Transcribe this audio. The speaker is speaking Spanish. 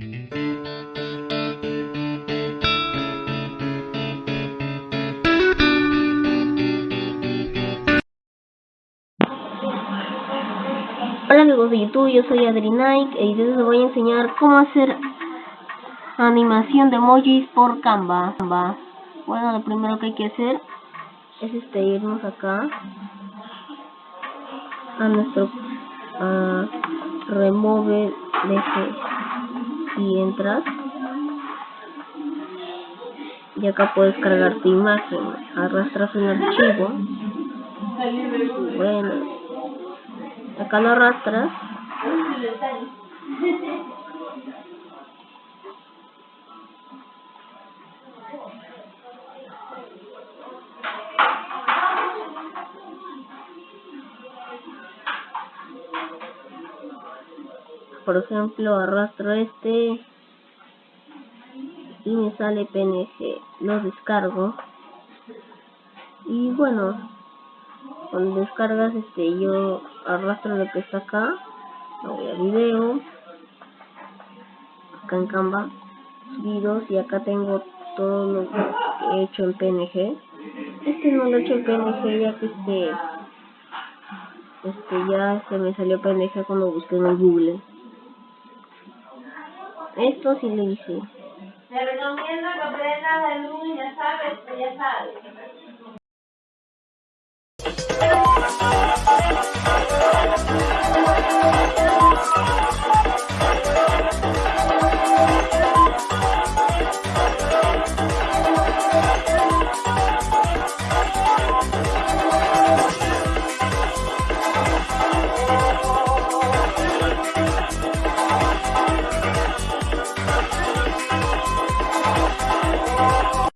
Hola amigos de YouTube, yo soy Adri Nike y les voy a enseñar cómo hacer animación de emojis por Canva. Bueno, lo primero que hay que hacer es este irnos acá a nuestro a remove y entras. Y acá puedes cargar tu imagen. Arrastras un archivo. Bueno acá lo arrastras por ejemplo arrastro este y me sale png lo descargo. Y bueno cuando descargas este yo arrastro lo que está acá voy a video acá en canva subidos y acá tengo todo lo que he hecho en png este no lo he hecho en png ya que este este ya se me salió png cuando busqué en google esto sí lo hice te recomiendo que aprendas el luz, ya sabes, ya sabes.